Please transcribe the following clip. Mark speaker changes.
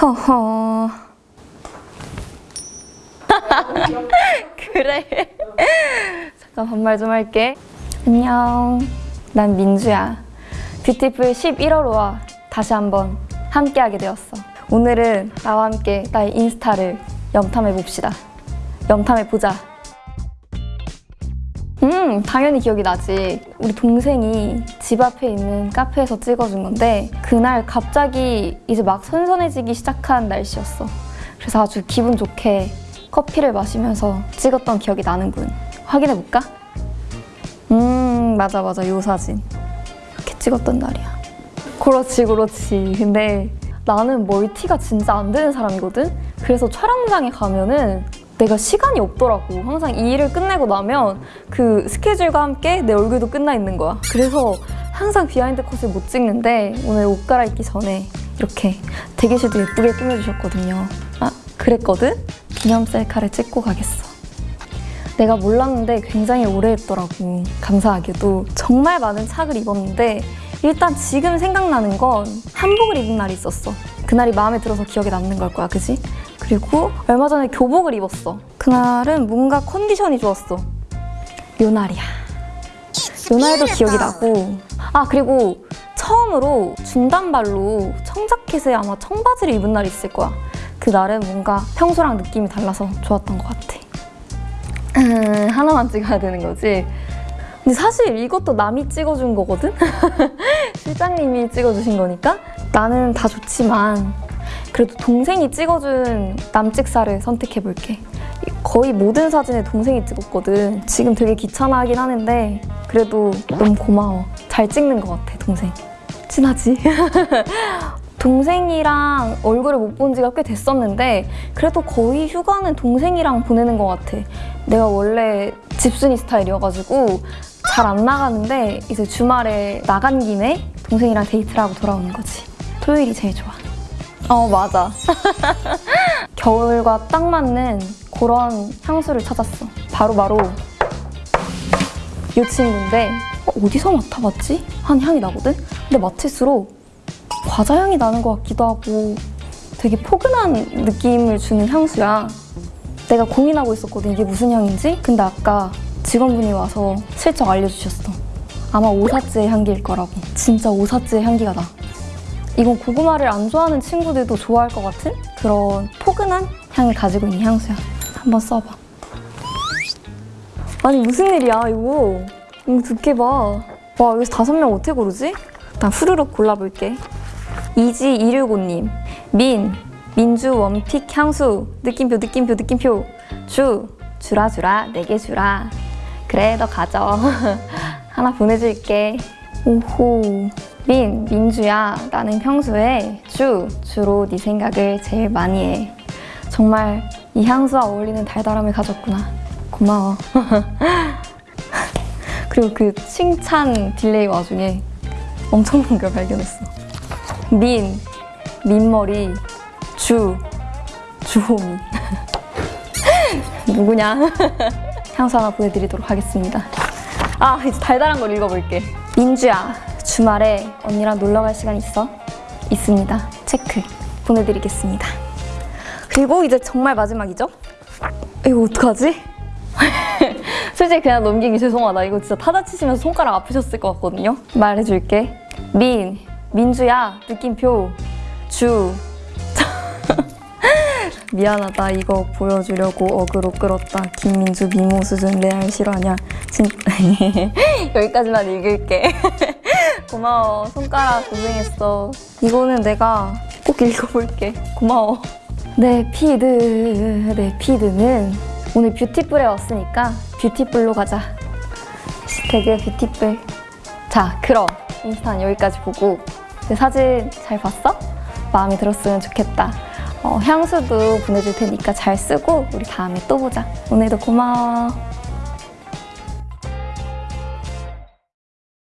Speaker 1: 허허. 그래. 잠깐 반말 좀 할게. 안녕. 난 민주야. 뷰티풀 11월호와 다시 한번 함께하게 되었어. 오늘은 나와 함께 나의 인스타를 염탐해 봅시다. 염탐해 보자. 음, 당연히 기억이 나지. 우리 동생이 집 앞에 있는 카페에서 찍어준 건데 그날 갑자기 이제 막 선선해지기 시작한 날씨였어. 그래서 아주 기분 좋게 커피를 마시면서 찍었던 기억이 나는군. 확인해 볼까? 음, 맞아 맞아. 요 사진. 이렇게 찍었던 날이야. 그렇지 그렇지. 근데 나는 multi가 진짜 안 되는 사람이거든? 그래서 촬영장에 가면은 내가 시간이 없더라고. 항상 이 일을 끝내고 나면 그 스케줄과 함께 내 얼굴도 끝나 있는 거야. 그래서 항상 behind 컷을 못 찍는데 오늘 옷 갈아입기 전에 이렇게 대기실도 예쁘게 꾸며주셨거든요. 아, 그랬거든? 기념 셀카를 찍고 가겠어. 내가 몰랐는데 굉장히 오래 했더라고. 감사하게도. 정말 많은 착을 입었는데 일단 지금 생각나는 건 한복을 입은 날이 있었어. 그날이 마음에 들어서 기억에 남는 걸 거야, 그지? 그리고 얼마 전에 교복을 입었어. 그날은 뭔가 컨디션이 좋았어. 요 날이야. 요 날도 기억이 나고. 아, 그리고 처음으로 중단발로 청자켓에 아마 청바지를 입은 날이 있을 거야. 그 날은 뭔가 평소랑 느낌이 달라서 좋았던 것 같아. 음, 하나만 찍어야 되는 거지. 근데 사실 이것도 남이 찍어준 거거든? 실장님이 찍어주신 거니까 나는 다 좋지만 그래도 동생이 찍어준 남찍사를 선택해볼게. 거의 모든 사진에 동생이 찍었거든. 지금 되게 귀찮아하긴 하는데 그래도 너무 고마워. 잘 찍는 것 같아, 동생. 친하지? 동생이랑 얼굴을 못 본 지가 꽤 됐었는데 그래도 거의 휴가는 동생이랑 보내는 것 같아. 내가 원래 집순이 스타일이어가지고 잘 안 나가는데 이제 주말에 나간 김에 동생이랑 데이트를 하고 돌아오는 거지. 토요일이 제일 좋아. 어, 맞아. 겨울과 딱 맞는 그런 향수를 찾았어. 바로바로 이 친구인데 어, 어디서 맡아봤지? 한 향이 나거든? 근데 맡을수록 과자 향이 나는 것 같기도 하고 되게 포근한 느낌을 주는 향수야. 내가 고민하고 있었거든, 이게 무슨 향인지? 근데 아까 직원분이 와서 슬쩍 알려주셨어. 아마 오사츠의 향기일 거라고. 진짜 오사츠의 향기가 나. 이건 고구마를 안 좋아하는 친구들도 좋아할 것 같은 그런 포근한 향을 가지고 있는 향수야. 한번 써봐. 아니 무슨 일이야 이거. 이거 두께 봐. 와 여기서 다섯 명 어떻게 고르지? 일단 후루룩 골라볼게. 이지265님 민, 민주 원픽 향수 느낌표 느낌표 느낌표 주, 주라 주라 내게 주라 그래 너 가져 하나 보내줄게 오호 민, 민주야 나는 평소에 주, 주로 네 생각을 제일 많이 해. 정말 이 향수와 어울리는 달달함을 가졌구나. 고마워. 그리고 그 칭찬 delay 와중에 엄청난 걸 발견했어. 민, 민머리, 주, 주호미. 누구냐? 향수 하나 보내드리도록 하겠습니다. 아 이제 달달한 걸 읽어볼게. 민주야 주말에 언니랑 놀러 갈 시간 있어? 있습니다. 체크 보내드리겠습니다. 그리고 이제 정말 마지막이죠? 이거 어떡하지? 솔직히 그냥 넘기기 죄송하다. 이거 진짜 타자 치시면서 손가락 아프셨을 것 같거든요? 말해줄게. 민, 민주야 느낌표 주. 미안하다. 이거 보여주려고 어그로 끌었다. 김민주 미모 수준 레알 실화냐? 진... 여기까지만 읽을게 고마워. 손가락 고생했어. 이거는 내가 꼭 읽어볼게. 고마워. 내 feed 내 feed는 오늘 beautiful에 왔으니까 beautiful로 가자. hashtag beautiful. 자 그럼 인스타는 여기까지 보고. 내 사진 잘 봤어? 마음에 들었으면 좋겠다. 어, 향수도 보내줄 테니까 잘 쓰고 우리 다음에 또 보자. 오늘도 고마워